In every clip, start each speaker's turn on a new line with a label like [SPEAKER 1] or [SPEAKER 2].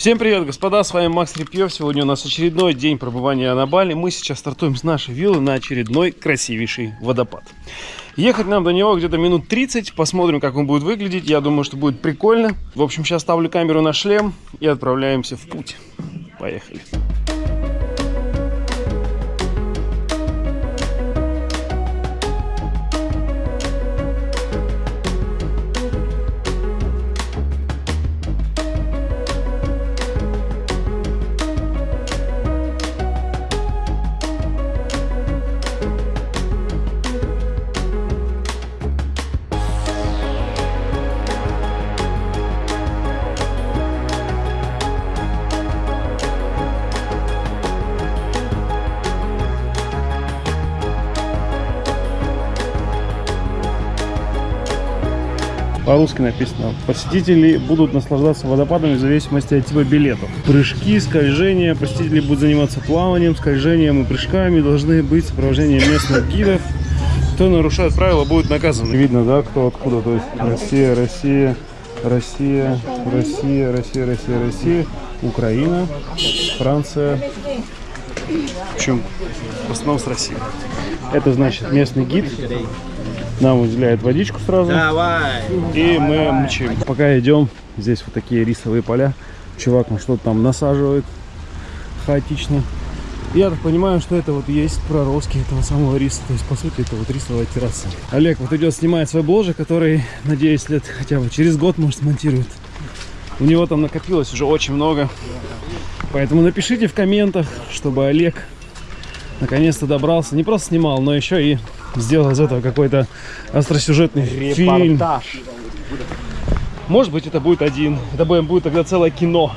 [SPEAKER 1] Всем привет, господа, с вами Макс Репьев. Сегодня у нас очередной день пребывания на Бали. Мы сейчас стартуем с нашей виллы на очередной красивейший водопад. Ехать нам до него где-то минут 30, посмотрим, как он будет выглядеть. Я думаю, что будет прикольно. В общем, сейчас ставлю камеру на шлем и отправляемся в путь. Поехали. По-русски написано. Посетители будут наслаждаться водопадами в зависимости от типа билетов. Прыжки, скольжения. Посетители будут заниматься плаванием, скольжением и прыжками. Должны быть сопровождение местных гидов. Кто нарушает правила, будет наказан. Видно, да, кто откуда. То есть Россия, Россия, Россия, Россия, Россия, Россия, Россия, Украина, Франция. В общем, в основном с России. Это значит местный гид нам уделяет водичку сразу.
[SPEAKER 2] Давай.
[SPEAKER 1] И мы мчим. Пока идем, здесь вот такие рисовые поля. Чувак ну что-то там насаживает хаотично. Я так понимаю, что это вот есть проростки этого самого риса. То есть, по сути, это вот рисовая терраса. Олег вот идет снимает свой бложик, который, надеюсь, лет хотя бы через год, может, смонтирует. У него там накопилось уже очень много. Поэтому напишите в комментах, чтобы Олег наконец-то добрался. Не просто снимал, но еще и сделал из этого какой-то остросюжетный фильм.
[SPEAKER 2] Репортаж.
[SPEAKER 1] Может быть, это будет один. Это будет тогда целое кино.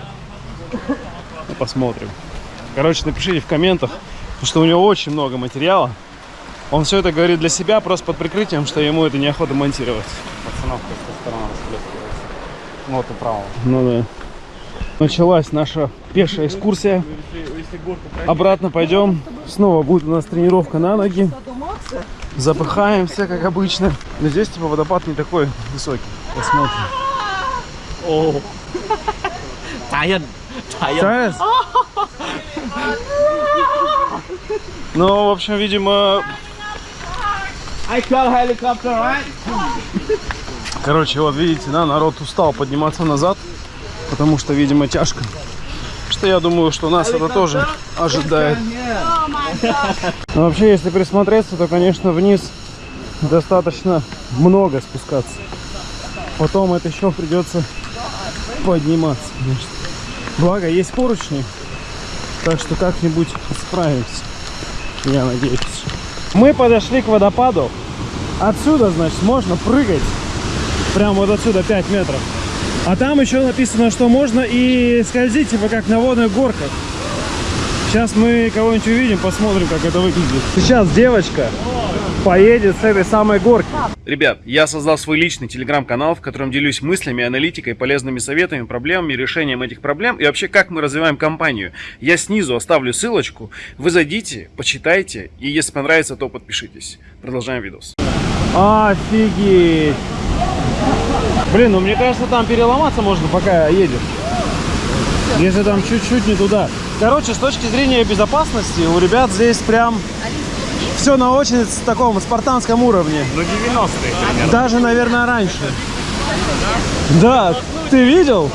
[SPEAKER 1] Ну, посмотрим. Короче, напишите в комментах, потому что у него очень много материала. Он все это говорит для себя, просто под прикрытием, что ему это неохота монтировать.
[SPEAKER 2] Пацанов тестостерона расплескивается. Ну вот и право.
[SPEAKER 1] Ну да. Началась наша пешая экскурсия. Обратно пойдем. Снова будет у нас тренировка на ноги. Запыхаемся, как обычно. Но здесь типа водопад не такой высокий. Посмотрим.
[SPEAKER 2] О. Таян. Таян.
[SPEAKER 1] Ну, в общем, видимо,
[SPEAKER 2] I call helicopter, right?
[SPEAKER 1] короче, вот видите, да, народ устал подниматься назад, потому что, видимо, тяжко. Что я думаю, что нас это тоже ожидает. Но вообще, если присмотреться, то, конечно, вниз достаточно много спускаться. Потом это еще придется подниматься, конечно. Благо, есть поручни, так что как-нибудь справимся, я надеюсь. Мы подошли к водопаду. Отсюда, значит, можно прыгать. Прямо вот отсюда 5 метров. А там еще написано, что можно и скользить, типа как на водных горках. Сейчас мы кого-нибудь увидим, посмотрим, как это выглядит. Сейчас девочка поедет с этой самой горки. Ребят, я создал свой личный телеграм-канал, в котором делюсь мыслями, аналитикой, полезными советами, проблемами, решением этих проблем и вообще как мы развиваем компанию. Я снизу оставлю ссылочку, вы зайдите, почитайте и если понравится, то подпишитесь. Продолжаем видос. Офигеть! Блин, ну мне кажется, там переломаться можно, пока едешь. Если там чуть-чуть не туда. Короче, с точки зрения безопасности, у ребят здесь прям все на очень таком спартанском уровне.
[SPEAKER 2] Ну 90-е примерно.
[SPEAKER 1] Даже, наверное, раньше. Да, ты видел?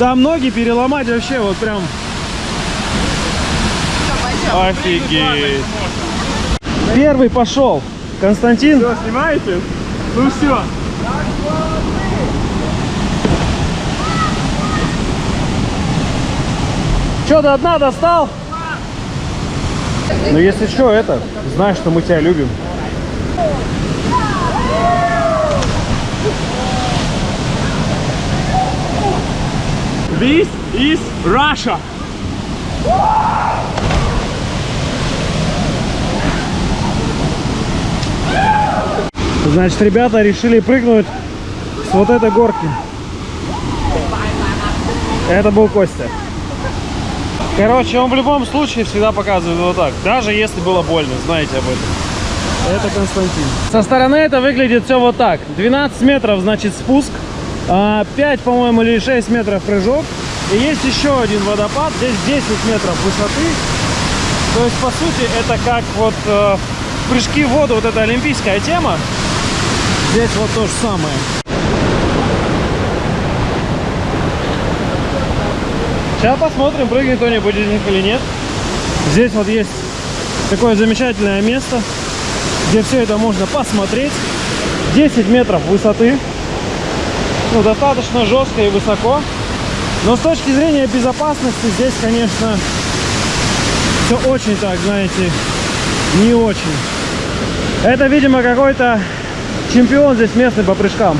[SPEAKER 1] Там ноги переломать вообще вот прям... Офигеть. Первый пошел. Константин.
[SPEAKER 2] Все, снимаете? Ну все.
[SPEAKER 1] Что, до дна достал? Ну, если что, это, знаешь, что мы тебя любим.
[SPEAKER 2] This is Russia.
[SPEAKER 1] Значит, ребята решили прыгнуть с вот этой горки. Это был Костя. Короче, он в любом случае всегда показывает вот так. Даже если было больно, знаете об этом. Это Константин. Со стороны это выглядит все вот так. 12 метров, значит, спуск. а, 5, по-моему, или 6 метров прыжок. И есть еще один водопад, здесь 10 метров высоты. То есть, по сути, это как вот э, прыжки в воду, вот эта олимпийская тема. Здесь вот то же самое. Сейчас посмотрим, прыгнет кто-нибудь из них или нет. Здесь вот есть такое замечательное место, где все это можно посмотреть. 10 метров высоты. Ну, достаточно жестко и высоко. Но с точки зрения безопасности здесь, конечно, все очень так, знаете, не очень. Это, видимо, какой-то чемпион здесь местный по прыжкам.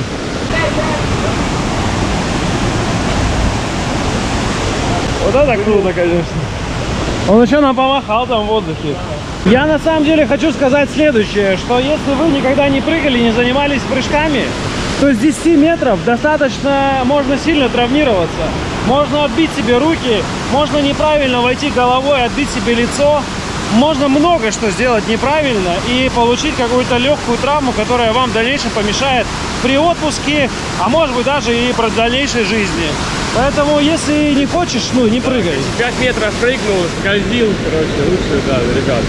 [SPEAKER 1] Вот это круто, конечно. Он еще нам помахал там в воздухе. Я на самом деле хочу сказать следующее, что если вы никогда не прыгали, не занимались прыжками, то с 10 метров достаточно можно сильно травмироваться. Можно отбить себе руки, можно неправильно войти головой, отбить себе лицо. Можно много что сделать неправильно и получить какую-то легкую травму, которая вам в дальнейшем помешает при отпуске, а может быть даже и при дальнейшей жизни. Поэтому, если не хочешь, ну, не прыгай.
[SPEAKER 2] 5 метров прыгнул, скользил, короче, лучше, да, ребят.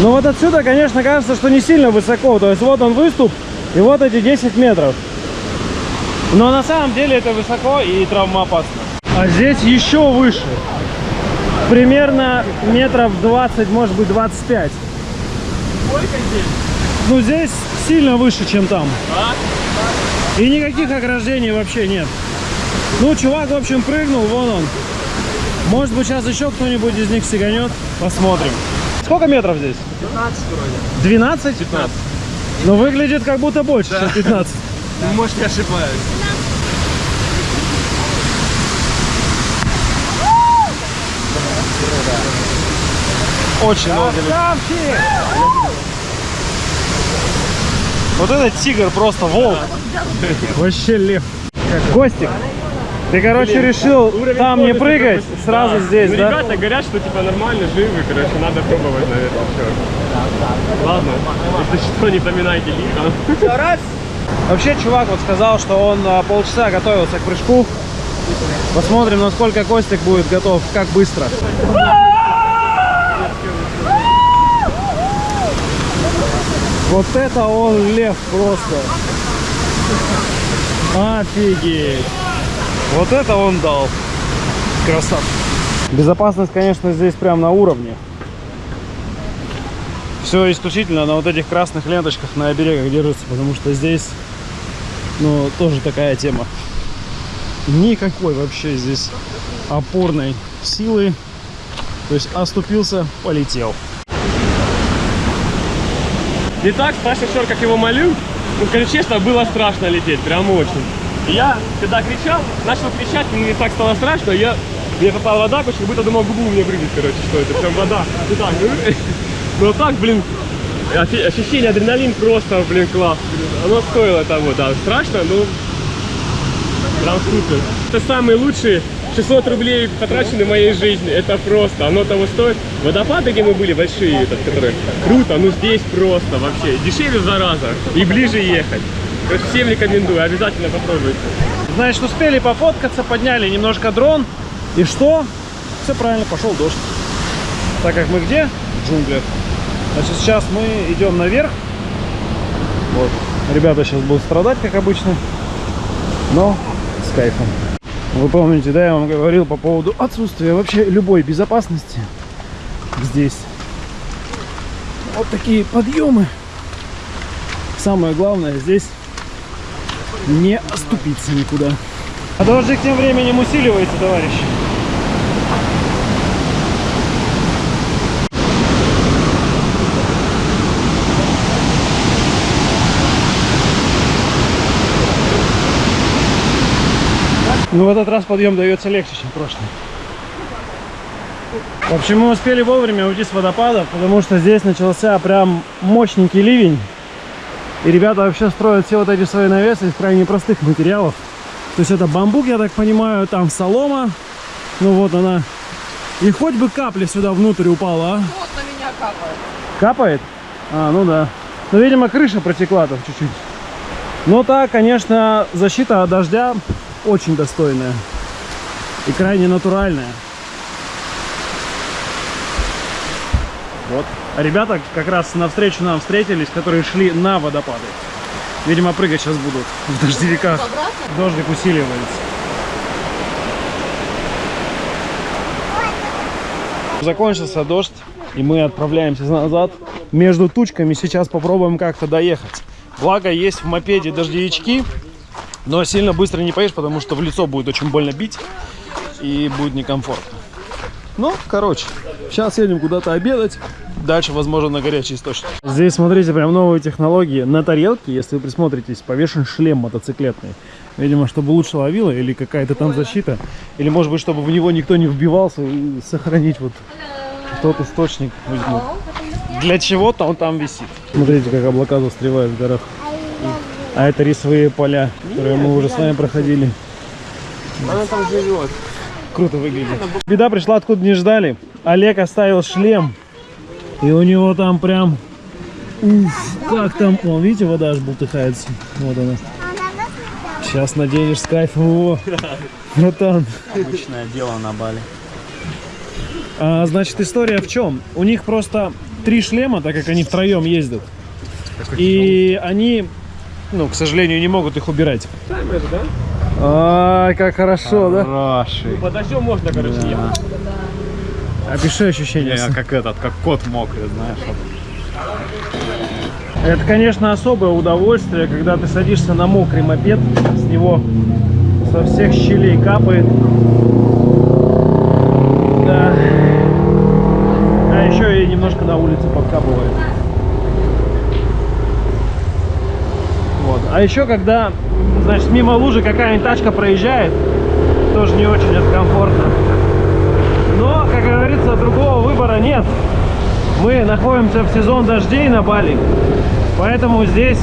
[SPEAKER 1] Но вот отсюда, конечно, кажется, что не сильно высоко. То есть вот он выступ, и вот эти 10 метров. Но на самом деле это высоко и травмоопасно. А здесь еще выше. Примерно метров 20, может быть 25.
[SPEAKER 2] Сколько здесь?
[SPEAKER 1] Ну здесь сильно выше, чем там.
[SPEAKER 2] А?
[SPEAKER 1] И никаких ограждений вообще нет. Ну, чувак, в общем, прыгнул, вон он. Может быть, сейчас еще кто-нибудь из них сиганет. Посмотрим. Сколько метров здесь?
[SPEAKER 2] 15 вроде.
[SPEAKER 1] 12?
[SPEAKER 2] 15.
[SPEAKER 1] Но выглядит как будто больше, чем 15.
[SPEAKER 2] Может, я ошибаюсь.
[SPEAKER 1] Очень много людей. Вот этот тигр просто волк. Вообще лев. Костик, ты, короче, решил
[SPEAKER 2] уровень
[SPEAKER 1] там не прыгать,
[SPEAKER 2] такой,
[SPEAKER 1] сразу
[SPEAKER 2] да.
[SPEAKER 1] здесь,
[SPEAKER 2] ну,
[SPEAKER 1] да?
[SPEAKER 2] ребята говорят, что типа нормально, живы, короче, надо пробовать, наверное, все. Ладно, если что, не поминайте лихо.
[SPEAKER 1] Вообще, чувак вот сказал, что он а, полчаса готовился к прыжку. Посмотрим, насколько Костик будет готов, как быстро. Вот это он лев просто. Офигеть. Вот это он дал. Красавчик. Безопасность, конечно, здесь прям на уровне. Все исключительно на вот этих красных ленточках на оберегах держится, потому что здесь, ну, тоже такая тема. Никакой вообще здесь опорной силы. То есть оступился, полетел.
[SPEAKER 2] Не так, старший шор, как его молю, ну, скажу честно, было страшно лететь, прям очень. Я, когда кричал, начал кричать, мне не так стало страшно, я, мне попала вода, короче, как будто думал, губу меня прыгнет, короче, что это, прям вода. И так, ну так, блин, ощущение, адреналин просто, блин, класс. Оно стоило того, да, страшно, но прям супер. Это самые лучшие 600 рублей потрачены в моей жизни, это просто, оно того стоит. Водопады, где мы были, большие, этот, которые, круто, ну здесь просто вообще, дешевле в раза и ближе ехать. Всем рекомендую, обязательно попробуйте.
[SPEAKER 1] Значит, успели пофоткаться, подняли немножко дрон. И что? Все правильно, пошел дождь. Так как мы где? В джунглях. Значит, сейчас мы идем наверх. Вот. Ребята сейчас будут страдать, как обычно. Но с кайфом. Вы помните, да, я вам говорил по поводу отсутствия вообще любой безопасности здесь. Вот такие подъемы. Самое главное здесь не оступиться никуда. А дождик тем временем усиливается, товарищи. Ну, в этот раз подъем дается легче, чем прошлый. В общем, мы успели вовремя уйти с водопада, потому что здесь начался прям мощненький ливень. И ребята вообще строят все вот эти свои навесы из крайне простых материалов. То есть это бамбук, я так понимаю, там солома. Ну вот она. И хоть бы капля сюда внутрь упала, а?
[SPEAKER 3] Вот на меня капает.
[SPEAKER 1] Капает? А, ну да. Ну, видимо, крыша протекла там чуть-чуть. Но так, конечно, защита от дождя очень достойная. и крайне натуральная. Вот. А ребята как раз навстречу нам встретились, которые шли на водопады. Видимо, прыгать сейчас будут в дождевиках. Дождик усиливается. Закончился дождь, и мы отправляемся назад. Между тучками сейчас попробуем как-то доехать. Благо, есть в мопеде дождевички, но сильно быстро не поедешь, потому что в лицо будет очень больно бить и будет некомфортно. Ну, короче, сейчас едем куда-то обедать. Дальше, возможно, на горячий источник. Здесь, смотрите, прям новые технологии. На тарелке, если вы присмотритесь, повешен шлем мотоциклетный. Видимо, чтобы лучше ловило, или какая-то там защита. Или, может быть, чтобы в него никто не вбивался, и сохранить вот тот источник. видимо. Для чего-то он там висит. Смотрите, как облака застревают в горах. А это рисовые поля, которые мы уже с вами проходили.
[SPEAKER 2] Она там живет.
[SPEAKER 1] Круто выглядит. Беда пришла, откуда не ждали. Олег оставил шлем. И у него там прям... Уф, как там... Вон, видите, вода аж бултыхается. Вот она. Сейчас наденешь с кайфом его. Братан.
[SPEAKER 3] Обычное дело на Бали.
[SPEAKER 1] А, значит, история в чем? У них просто три шлема, так как они втроем ездят. И они, ну, к сожалению, не могут их убирать.
[SPEAKER 2] Таймер, да?
[SPEAKER 1] Ай, как хорошо, да?
[SPEAKER 3] Хороший.
[SPEAKER 2] Под дождем можно, короче, ехать.
[SPEAKER 1] Опиши ощущения.
[SPEAKER 3] Я как этот, как кот мокрый, знаешь. вот.
[SPEAKER 1] Это, конечно, особое удовольствие, когда ты садишься на мокрый мопед, с него со всех щелей капает. Да. А еще и немножко на улице подкапывает. Вот. А еще, когда, значит, мимо лужи какая-нибудь тачка проезжает, тоже не очень это комфортно. Но, как говорится, другого выбора нет. Мы находимся в сезон дождей на Бали, поэтому здесь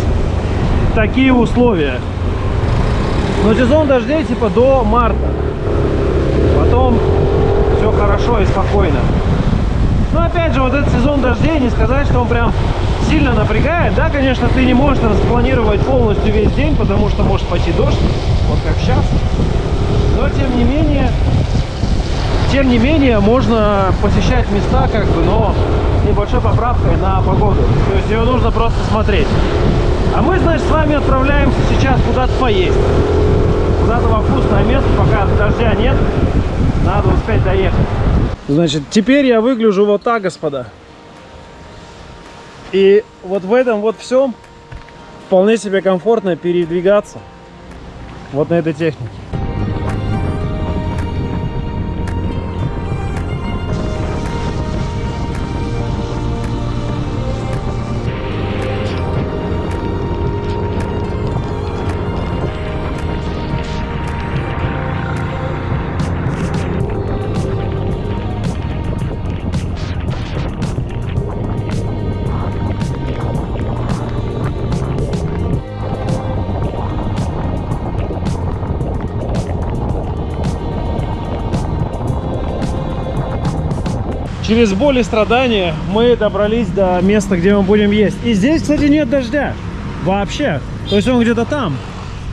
[SPEAKER 1] такие условия. Но сезон дождей типа до марта. Потом все хорошо и спокойно. Но опять же, вот этот сезон дождей, не сказать, что он прям сильно напрягает. Да, конечно, ты не можешь распланировать полностью весь день, потому что может пойти дождь, вот как сейчас. Но тем не менее, тем не менее, можно посещать места, как бы, но небольшой поправкой на погоду. То есть ее нужно просто смотреть. А мы, значит, с вами отправляемся сейчас куда-то поесть. Куда-то во вкусное место, пока дождя нет. Надо успеть доехать. Значит, теперь я выгляжу вот так, господа. И вот в этом вот всем вполне себе комфортно передвигаться. Вот на этой технике. Через боль и страдания мы добрались до места, где мы будем есть. И здесь, кстати, нет дождя. Вообще. То есть он где-то там.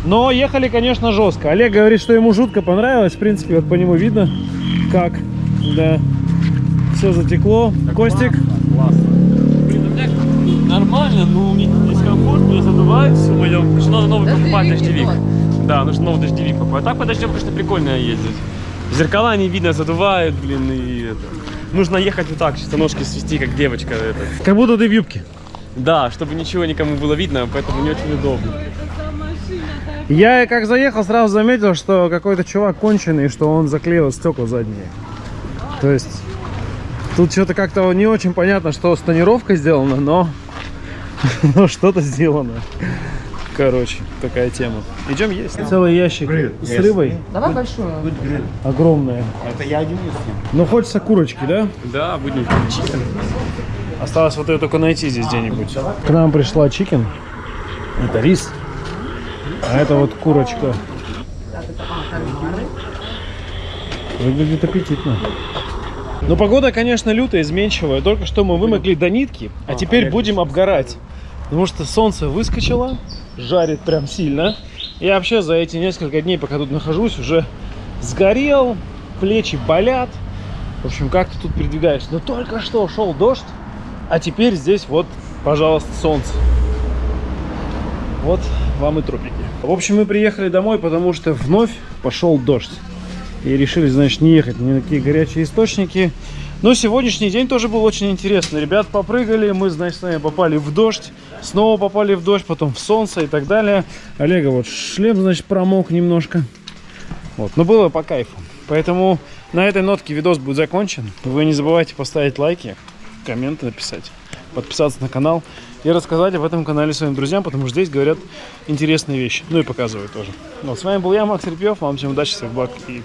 [SPEAKER 1] Но ехали, конечно, жестко. Олег говорит, что ему жутко понравилось. В принципе, вот по нему видно, как. Да. Все затекло. Костик.
[SPEAKER 2] Блин, у меня нормально, но мне дискомфорт, мне задувает все мое. Короче, надо новый покупать дождевик. Да, нужно новый дождевик покупать. А так по дождем, конечно, прикольно ездить. Зеркала не видно, задувают, блин, и это. Нужно ехать вот так, чисто ножки свести, как девочка. Это.
[SPEAKER 1] Как будто ты в юбке.
[SPEAKER 2] Да, чтобы ничего никому было видно, поэтому не очень удобно.
[SPEAKER 1] Я как заехал, сразу заметил, что какой-то чувак конченый, что он заклеил стекла задние. То есть тут что-то как-то не очень понятно, что с тонировкой сделано, но, но что-то сделано. Короче, такая тема. Идем есть. Целый ящик с рыбой.
[SPEAKER 4] Давай большую.
[SPEAKER 1] Огромная.
[SPEAKER 3] Это я один них.
[SPEAKER 1] Но хочется курочки, да?
[SPEAKER 2] Да, будем chicken.
[SPEAKER 1] Осталось вот ее только найти здесь где-нибудь. К нам пришла chicken. Это рис. А это вот курочка. Выглядит аппетитно. Но погода, конечно, лютая, изменчивая. Только что мы вымокли до нитки, а теперь будем обгорать. Потому что солнце выскочило, жарит прям сильно. Я вообще за эти несколько дней, пока тут нахожусь, уже сгорел, плечи болят. В общем, как ты тут передвигаешься? Но только что шел дождь, а теперь здесь вот, пожалуйста, солнце. Вот вам и тропики. В общем, мы приехали домой, потому что вновь пошел дождь. И решили, значит, не ехать ни на какие горячие источники. Но сегодняшний день тоже был очень интересный. Ребят попрыгали, мы, значит, с вами попали в дождь. Снова попали в дождь, потом в солнце и так далее. Олега вот шлем, значит, промок немножко. Вот, но было по кайфу. Поэтому на этой нотке видос будет закончен. Вы не забывайте поставить лайки, комменты написать, подписаться на канал и рассказать об этом канале своим друзьям, потому что здесь говорят интересные вещи. Ну и показывают тоже. Ну, с вами был я, Макс Репьев. Вам всем удачи, всех благ и